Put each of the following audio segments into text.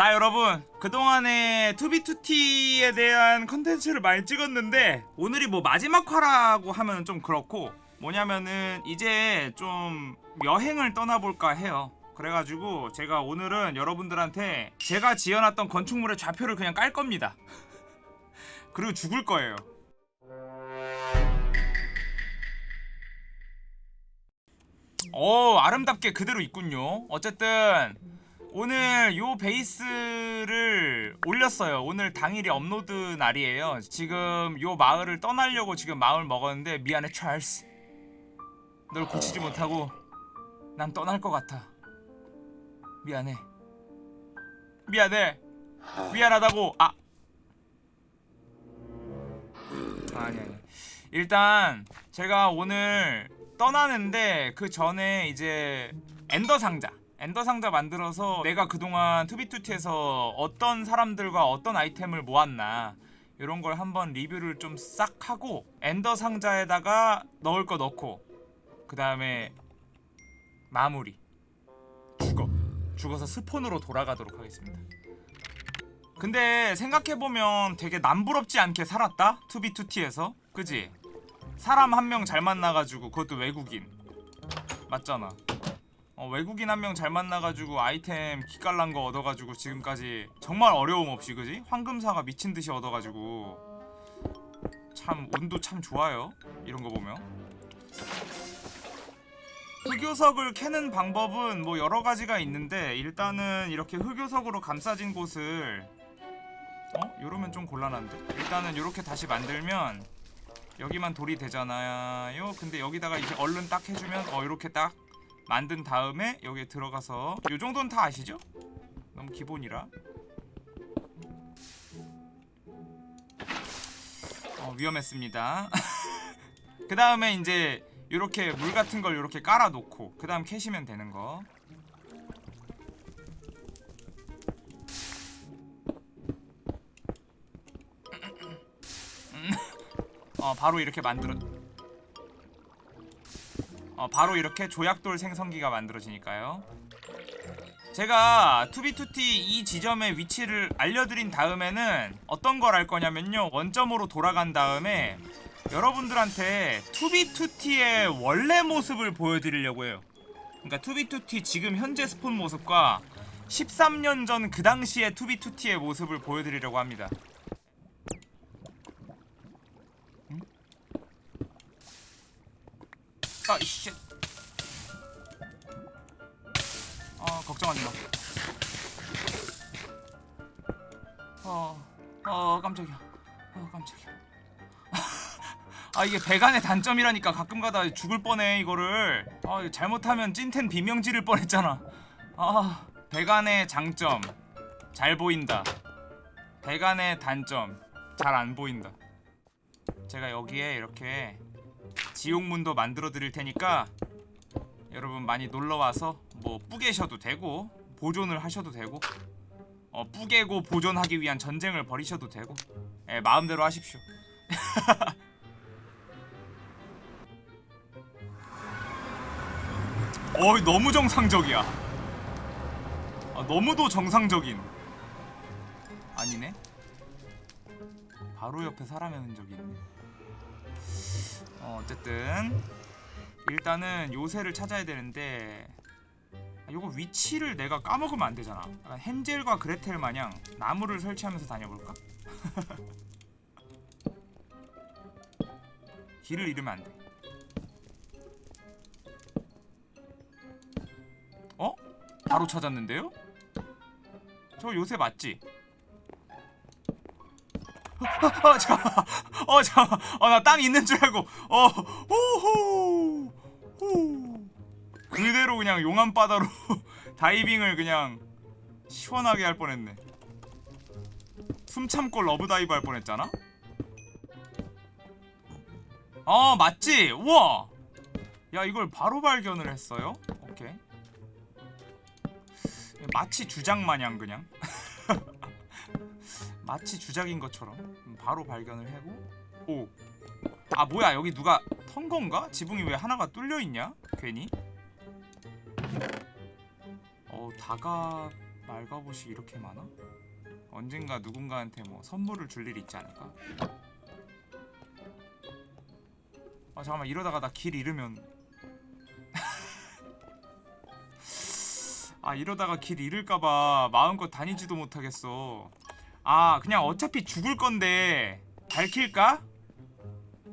자 여러분. 그동안에 투비투티에 대한 컨텐츠를 많이 찍었는데 오늘이 뭐 마지막 화라고 하면 좀 그렇고 뭐냐면은 이제 좀 여행을 떠나볼까 해요. 그래가지고 제가 오늘은 여러분들한테 제가 지어놨던 건축물의 좌표를 그냥 깔 겁니다. 그리고 죽을 거예요. 오 아름답게 그대로 있군요. 어쨌든 오늘 요 베이스를 올렸어요. 오늘 당일이 업로드 날이에요. 지금 요 마을을 떠나려고 지금 마을 먹었는데 미안해 찰스. 널 고치지 못하고 난 떠날 것 같아. 미안해. 미안해. 미안하다고. 아 아니 아니. 일단 제가 오늘 떠나는데 그 전에 이제 엔더 상자 엔더 상자 만들어서 내가 그동안 2b2t에서 어떤 사람들과 어떤 아이템을 모았나 이런 걸 한번 리뷰를 좀 싹 하고 엔더 상자에다가 넣을 거 넣고 그 다음에 마무리. 죽어. 죽어서 spawn으로 돌아가도록 하겠습니다. 근데 생각해보면 되게 남부럽지 않게 살았다 투비투티에서. 그지? 사람 한 명 잘 만나가지고 그것도 외국인. 맞잖아 어, 외국인 한 명 잘 만나가지고 아이템 기깔난 거 얻어가지고 지금까지 정말 어려움 없이 그지? 황금사가 미친듯이 얻어가지고 참 운도 참 좋아요 이런 거 보면 흑요석을 캐는 방법은 뭐 여러 가지가 있는데 일단은 이렇게 흑요석으로 감싸진 곳을 어? 이러면 좀 곤란한데? 일단은 이렇게 다시 만들면 여기만 돌이 되잖아요 근데 여기다가 이제 얼른 딱 해주면 어 이렇게 딱 만든 다음에 여기에 들어가서 요 정도는 다 아시죠? 너무 기본이라. 어 위험했습니다. 그 다음에 이제 요렇게 물 같은 걸 요렇게 깔아놓고 그 다음 캐시면 되는 거. 어 바로 이렇게 만들어 어 바로 이렇게 조약돌 생성기가 만들어지니까요. 제가 2b2t 이 지점의 위치를 알려드린 다음에는 어떤 걸 할 거냐면요. 원점으로 돌아간 다음에 여러분들한테 2b2t의 원래 모습을 보여드리려고 해요. 그러니까 2b2t 지금 현재 spawn 모습과 13년 전 그 당시의 2b2t의 모습을 보여드리려고 합니다 아, 이씨. 아, 걱정하지 마. 어, 어, 깜짝이야. 어, 깜짝이야. 아, 이게 배간의 단점이라니까 가끔가다 죽을 뻔해, 이거를. 아, 잘못하면 찐텐 비명 지를 뻔했잖아. 아, 배간의 장점. 잘 보인다. 배간의 단점. 잘 안 보인다. 제가 여기에 이렇게 지옥문도 만들어 드릴 테니까 여러분 많이 놀러와서 뭐 뿌개셔도 되고 보존을 하셔도 되고 어 뿌개고 보존하기 위한 전쟁을 벌이셔도 되고 예, 마음대로 하십시오. 어이 너무 정상적이야. 아, 너무도 정상적인. 아니네? 바로 옆에 사람의 흔적이 있네 어, 어쨌든 일단은 요새를 찾아야 되는데 아, 요거 위치를 내가 까먹으면 안 되잖아 헨젤과 그레텔 마냥 나무를 설치하면서 다녀볼까? 길을 잃으면 안 돼. 어? 바로 찾았는데요? 저 요새 맞지? 어, 잠깐만. 어. 어, 나 땅 있는 줄 알고. 어, 호호. 호. 그대로 그냥 용암 바다로 다이빙을 그냥 시원하게 할 뻔했네. 숨 참고 love dive 할 뻔했잖아. 어, 맞지? 우와. 야, 이걸 바로 발견을 했어요. 오케이. 마치 주작 마냥 그냥. 마치 주작인 것처럼 바로 발견을 하고 오. 아 뭐야 여기 누가 턴 건가? 지붕이 왜 하나가 뚫려 있냐? 괜히? 어 다가 말가봇이 이렇게 많아? 언젠가 누군가한테 뭐 선물을 줄 일이 있지 않을까? 아 잠깐만 이러다가 나 길 잃으면 아 이러다가 길 잃을까봐 마음껏 다니지도 못하겠어 아 그냥 어차피 죽을 건데 밝힐까?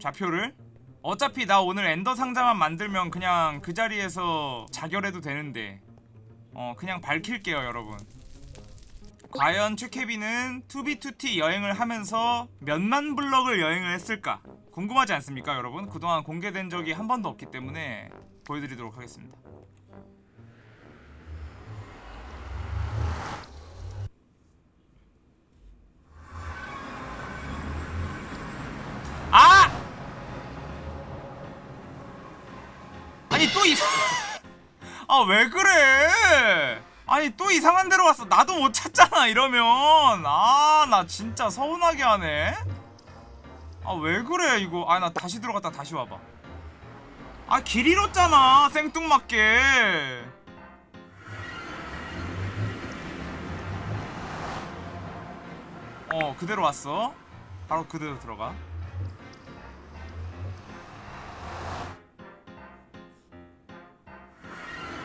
좌표를? 어차피 나 오늘 엔더 상자만 만들면 그냥 그 자리에서 자결해도 되는데 어 그냥 밝힐게요 여러분 과연 최케비는 2B2T 여행을 하면서 몇만 블럭을 여행을 했을까 궁금하지 않습니까 여러분? 그동안 공개된 적이 한 번도 없기 때문에 보여드리도록 하겠습니다 아! 아니 또 이상 아 왜 그래? 아니 또 이상한 데로 왔어. 나도 못 찾잖아 이러면. 아 나 진짜 서운하게 하네. 아 왜 그래 이거? 아 나 다시 들어갔다 다시 와봐. 아 길 잃었잖아 생뚱맞게. 어 그대로 왔어? 바로 그대로 들어가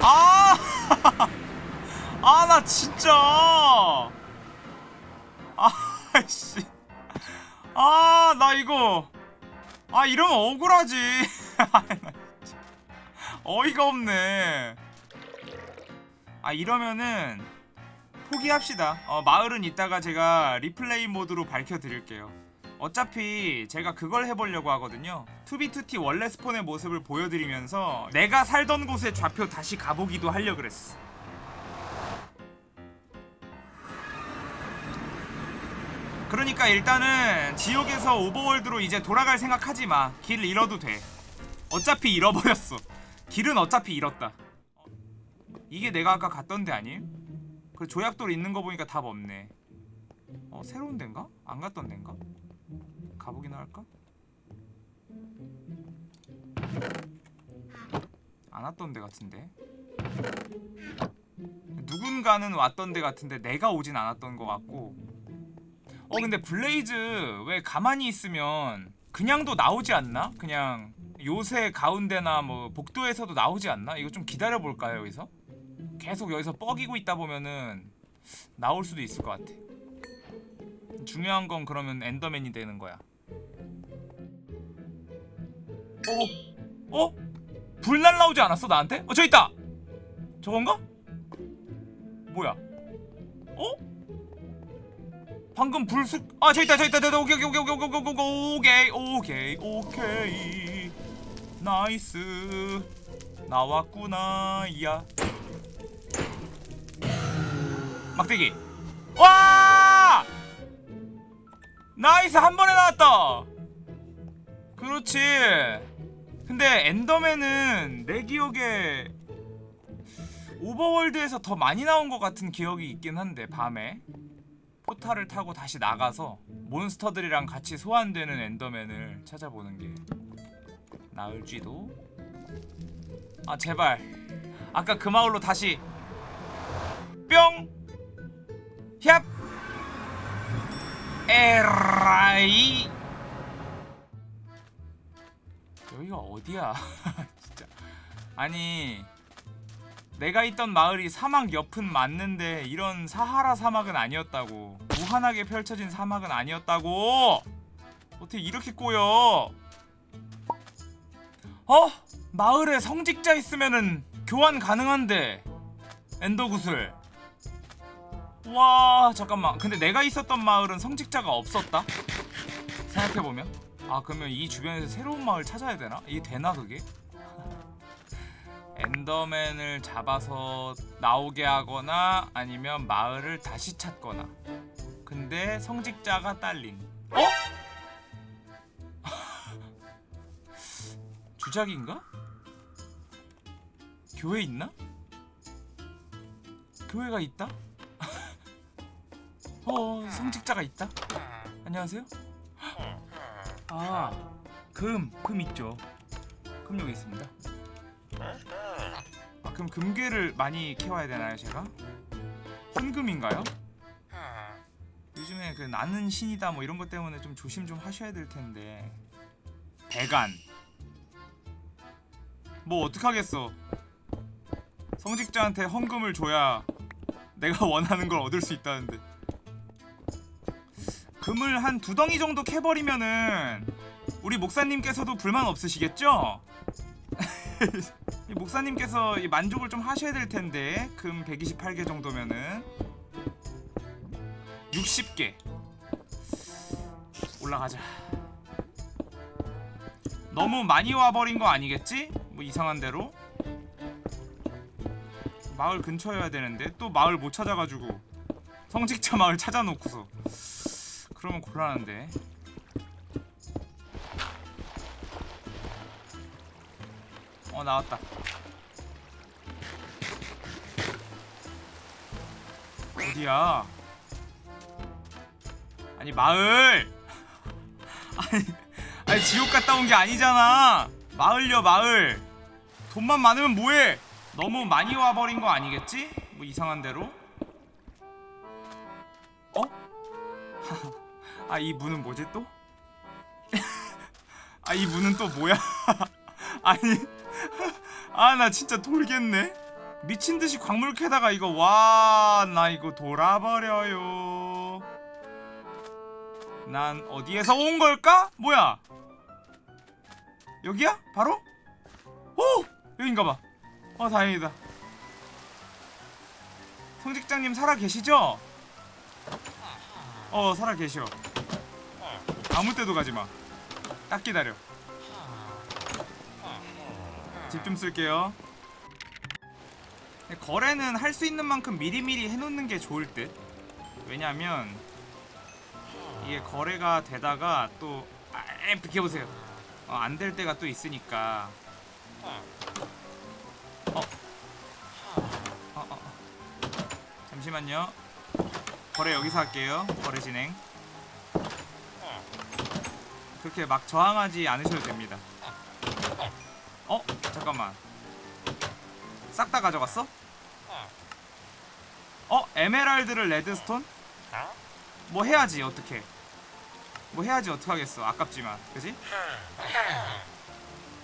아! 아, 나 진짜! 아 씨. 아, 나 이거. 아, 이러면 억울하지. 아. 어이가 없네. 아, 이러면은 포기합시다. 어, 마을은 이따가 제가 리플레이 모드로 밝혀드릴게요. 어차피 제가 그걸 해보려고 하거든요 2B2T 원래 스폰의 모습을 보여드리면서 내가 살던 곳의 좌표 다시 가보기도 하려 그랬어 그러니까 일단은 지옥에서 오버월드로 이제 돌아갈 생각하지 마. 길 잃어도 돼. 어차피 잃어버렸어. 길은 어차피 잃었다. 이게 내가 아까 갔던 데 아님? 그 조약돌 있는 거 보니까 답 없네. 어 새로운 데인가? 안 갔던 데인가? 가보기나 할까? 안 왔던 데 같은데 누군가는 왔던 데 같은데 내가 오진 않았던 것 같고 어 근데 블레이즈 왜 가만히 있으면 그냥도 나오지 않나? 그냥 요새 가운데나 뭐 복도에서도 나오지 않나? 이거 좀 기다려볼까요 여기서? 계속 여기서 뻐기고 있다 보면은 나올 수도 있을 것 같아 중요한 건 그러면 엔더맨이 되는 거야 어? 어? 불 날라오지 않았어 나한테? 어 저 있다! 저건가? 뭐야? 어? 방금 불쑥 아 저기 있다 저기 있다 저기 있다 오케이 오케이 오케이 오케이 오케이 오케이 오케이 오케이 nice 나왔구나 야 막대기 와 nice 한 번에 나왔다 그렇지 근데 엔더맨은 내 기억에 오버월드에서 더 많이 나온 것 같은 기억이 있긴 한데 밤에. 포탈을 타고 다시 나가서 몬스터들이랑 같이 소환되는 엔더맨을 찾아보는 게 나을지도. 아 제발. 아까 그 마을로 다시. 뿅! 얍! 에라이 어디야? 진짜. 아니 내가 있던 마을이 사막 옆은 맞는데 이런 사하라 사막은 아니었다고. 무한하게 펼쳐진 사막은 아니었다고. 어떻게 이렇게 꼬여? 어? 마을에 성직자 있으면은 교환 가능한데. 엔더 구슬. 와 잠깐만. 근데 내가 있었던 마을은 성직자가 없었다? 생각해보면 아 그러면 이 주변에서 새로운 마을 찾아야 되나? 이게 되나 그게? 엔더맨을 잡아서 나오게 하거나 아니면 마을을 다시 찾거나 근데 성직자가 딸린 어? 주작인가? 교회 있나? 교회가 있다? 어 성직자가 있다? 안녕하세요? 아 금, 금 있죠. 금 여기 있습니다. 아 그럼 금괴를 많이 캐와야 되나요 제가? 헌금인가요? 요즘에 그 나는 신이다 뭐 이런 것 때문에 좀 조심 좀 하셔야 될 텐데. 배간 뭐 어떡하겠어. 성직자한테 헌금을 줘야 내가 원하는 걸 얻을 수 있다는데 금을 한 두 덩이 정도 캐버리면은 우리 목사님께서도 불만 없으시겠죠? 이 목사님께서 이 만족을 좀 하셔야 될 텐데 금 128개 정도면은. 60개. 올라가자. 너무 많이 와버린 거 아니겠지? 뭐 이상한 대로? 마을 근처여야 되는데 또 마을 못 찾아가지고. 성직자 마을 찾아놓고서 그러면 곤란한데. 어 나왔다. 어디야? 아니 마을! 아니 아니 지옥 갔다 온 게 아니잖아. 마을요 마을. 돈만 많으면 뭐해? 너무 많이 와버린 거 아니겠지? 뭐 이상한 대로 아 이 문은 뭐지 또? 아 이 문은 또 뭐야? 아니 아 나 진짜 돌겠네 미친듯이 광물 캐다가 이거 와 나 이거 돌아버려요 난 어디에서 온 걸까? 뭐야 여기야? 바로? 오! 여긴가봐 어 다행이다 성직장님 살아 계시죠? 어 살아 계셔 아무 때도 가지마. 딱 기다려. 집 좀 쓸게요. 거래는 할 수 있는 만큼 미리미리 해놓는 게 좋을 듯. 왜냐면 이게 거래가 되다가 또 아, 비켜보세요. 어, 안될 때가 또 있으니까. 어. 어, 어, 어. 잠시만요. 거래 여기서 할게요. 거래 진행 그렇게 막 저항하지 않으셔도 됩니다 어? 잠깐만 싹 다 가져갔어? 어? 에메랄드를 레드스톤? 뭐 해야지 어떻게 뭐 해야지 어떡하겠어 아깝지만 그지?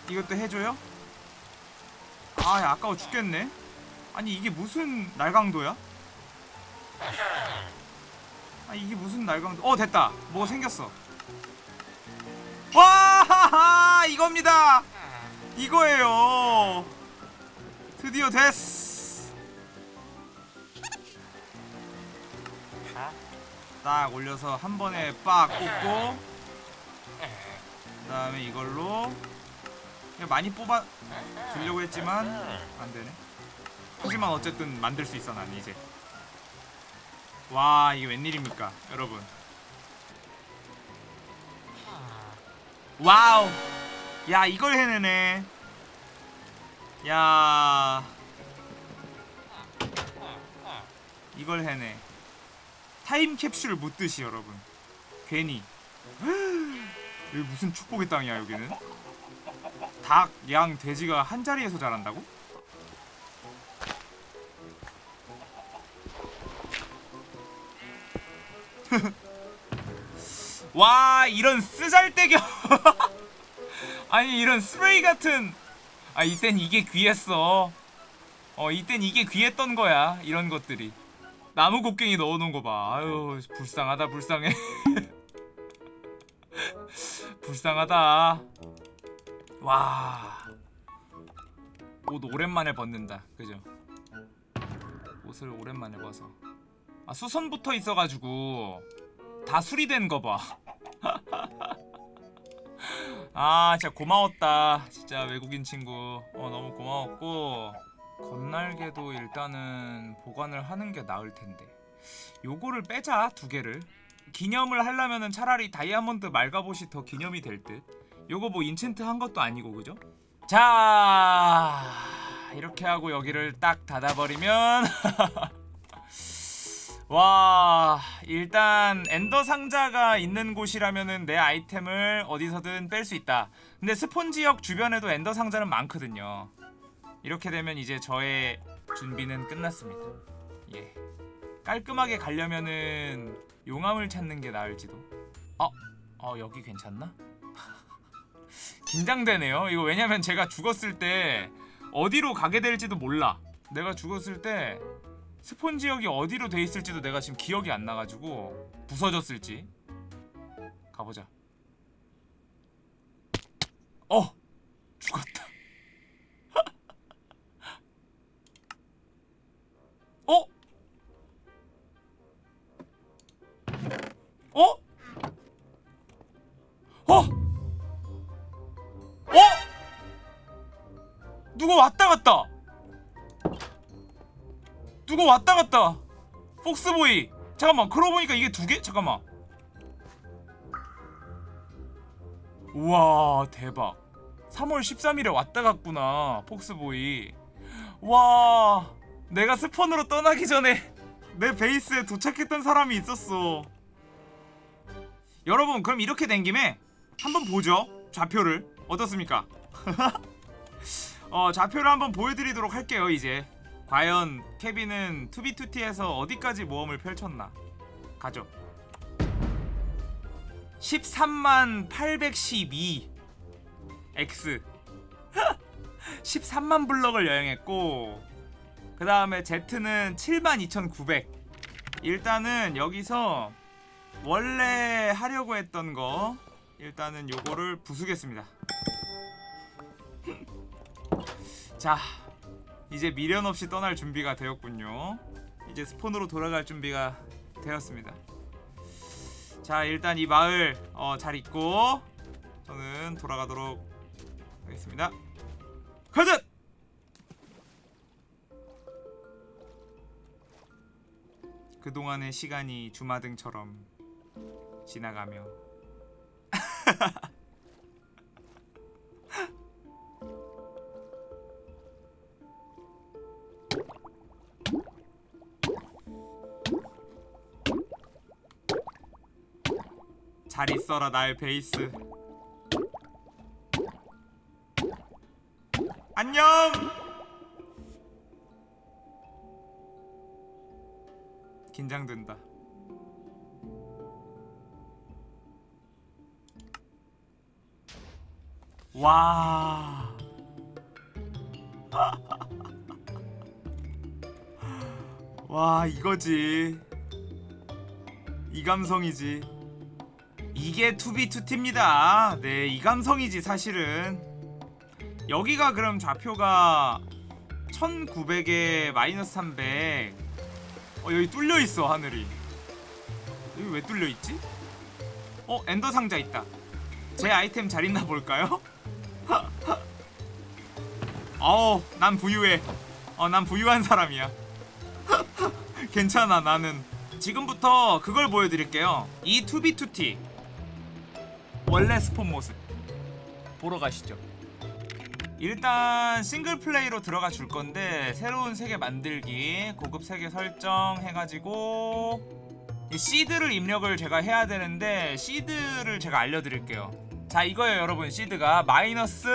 이것도 해줘요? 아 야, 아까워 죽겠네 아니 이게 무슨 날강도야? 아 이게 무슨 날강도 어 됐다 뭐가 생겼어 와 이겁니다. 이거예요. 드디어 됐어 딱 올려서 한 번에 빡 꽂고 그 다음에 이걸로 그냥 많이 뽑아 주려고 했지만 안되네. 하지만 어쨌든 만들 수 있어 난 이제. 와 이게 웬일입니까 여러분 와우. 야 이걸 해내네. 야. 이걸 해내. 타임캡슐 묻듯이 여러분. 괜히. 여기 무슨 축복의 땅이야 여기는? 닭, 양, 돼지가 한 자리에서 자란다고? 와 이런 쓰잘데겨 아니 이런 스프레이 같은 아 이땐 이게 귀했어 어 이땐 이게 귀했던 거야 이런 것들이 나무 곡괭이 넣어놓은 거봐 아유 불쌍하다 불쌍해 불쌍하다 와. 옷 오랜만에 벗는다. 그죠? 옷을 오랜만에 벗어. 아, 수선 붙어 있어가지고 다 수리된 거 봐. 아, 진짜 고마웠다. 진짜 외국인 친구. 어, 너무 고마웠고. 건날개도 일단은 보관을 하는 게 나을 텐데. 요거를 빼자, 두 개를. 기념을 하려면은 차라리 다이아몬드 말 갑옷이 더 기념이 될 듯. 요거 뭐 enchant 한 것도 아니고 그죠? 자 이렇게 하고 여기를 딱 닫아버리면 와 일단 엔더 상자가 있는 곳이라면은 내 아이템을 어디서든 뺄 수 있다. 근데 spawn 지역 주변에도 엔더 상자는 많거든요. 이렇게 되면 이제 저의 준비는 끝났습니다. 예. 깔끔하게 가려면은 용암을 찾는 게 나을지도. 어? 어 여기 괜찮나? 긴장되네요. 이거 왜냐면 제가 죽었을 때 어디로 가게 될지도 몰라. 내가 죽었을 때 스폰 지역이 어디로 돼 있을지도 내가 지금 기억이 안 나가지고 부서졌을지 가보자 어! 죽었다 어? 어? 어? 어? 누가 왔다 갔다 누가 왔다 갔다. 폭스보이. 잠깐만 그러고 보니까 이게 두 개? 잠깐만. 우와 대박. 3월 13일에 왔다 갔구나 폭스보이. 와 내가 스폰으로 떠나기 전에 내 베이스에 도착했던 사람이 있었어. 여러분 그럼 이렇게 된 김에 한번 보죠 좌표를. 어떻습니까? 어 좌표를 한번 보여드리도록 할게요 이제 과연 케빈은 투비투티에서 어디까지 모험을 펼쳤나? 가죠. 13만 812 X. 13만 블럭을 여행했고 그 다음에 Z는 7만 2900 일단은 여기서 원래 하려고 했던 거 일단은 요거를 부수겠습니다. 자 이제 미련 없이 떠날 준비가 되었군요. 이제 스폰으로 돌아갈 준비가 되었습니다. 자 일단 이 마을 어, 잘 있고 저는 돌아가도록 하겠습니다. 가자! 그동안의 시간이 주마등처럼 지나가며 있어라 나의 베이스. 안녕! 긴장된다. 와. 와 이거지. 이 감성이지 이게 투비투티입니다. 네 이 감성이지 사실은. 여기가 그럼 좌표가 1900에 마이너스 300 어, 여기 뚫려있어 하늘이. 여기 왜 뚫려있지? 어 엔더 상자 있다. 제 아이템 잘 있나 볼까요? 어우 난 부유해. 어 난 부유한 사람이야. 괜찮아 나는. 지금부터 그걸 보여드릴게요. 이 투비투티 원래 spawn 모습. 보러 가시죠. 일단 싱글 플레이로 들어가 줄 건데 새로운 세계 만들기 고급 세계 설정 해가지고 이 seed를 입력을 제가 해야 되는데 seed를 제가 알려드릴게요. 자 이거예요 여러분 seed가. 마이너스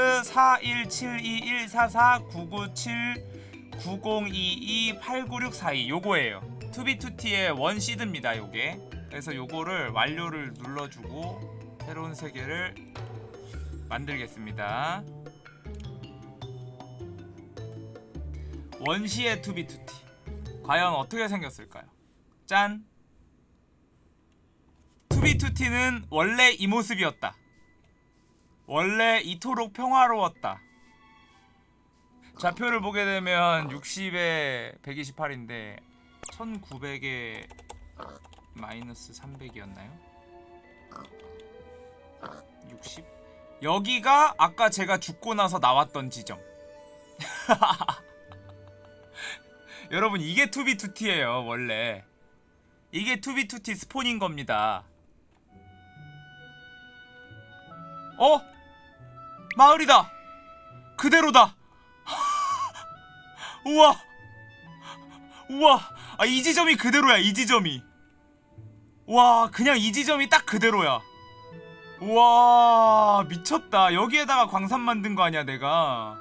41721449979022899642 요거예요. 투비투티의 원 seed입니다 요게. 그래서 요거를 완료를 눌러주고 새로운 세계를 만들겠습니다 원시의 투비투티 과연 어떻게 생겼을까요? 짠! 투비투티는 원래 이 모습이었다 원래 이토록 평화로웠다 좌표를 보게 되면 60에 128인데 1900에 마이너스 300이었나요? 60? 여기가 아까 제가 죽고 나서 나왔던 지점. 여러분 이게 투비투티예요 원래. 이게 투비투티 spawn인 겁니다. 어? 마을이다! 그대로다! 우와! 우와! 아 이 지점이 그대로야 이 지점이. 와 그냥 이 지점이 딱 그대로야 우와 미쳤다. 여기에다가 광산 만든 거 아니야 내가?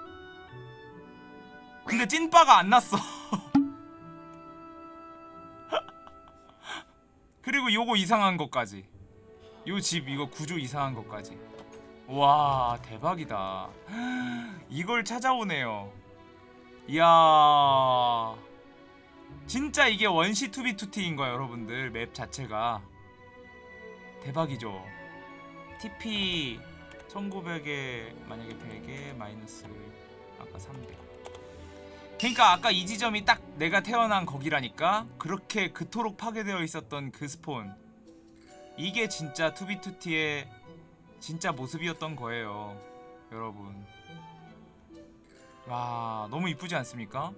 근데 찐빠가 안 났어. 그리고 요거 이상한 것까지. 요 집 이거 구조 이상한 것까지. 와 대박이다. 이걸 찾아오네요. 이야. 진짜 이게 원시 투비투티인 거야 여러분들. 맵 자체가. 대박이죠 TP 1900에 만약에 100에 마이너스 아까 300 그러니까 아까 이 지점이 딱 내가 태어난 거기라니까 그렇게 그토록 파괴되어 있었던 그 spawn. 이게 진짜 투비투티의 진짜 모습이었던 거예요 여러분. 와 너무 이쁘지 않습니까?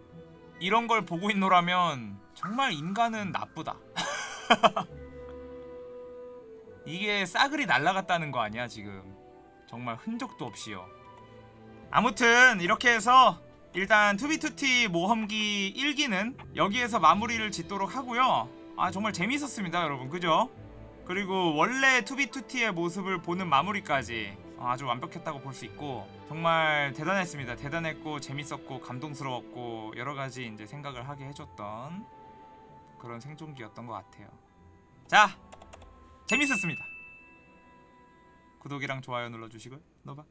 이런 걸 보고 있노라면 정말 인간은 나쁘다 이게 싸그리 날라갔다는 거 아니야 지금? 정말 흔적도 없이요. 아무튼 이렇게 해서 일단 투비투티 모험기 1기는 여기에서 마무리를 짓도록 하고요. 아 정말 재밌었습니다 여러분. 그죠? 그리고 원래 투비투티의 모습을 보는 마무리까지 아주 완벽했다고 볼 수 있고 정말 대단했습니다. 대단했고 재밌었고 감동스러웠고 여러가지 이제 생각을 하게 해줬던 그런 생존기였던 것 같아요. 자 재밌었습니다. 구독이랑 좋아요 눌러주시고요. 너봐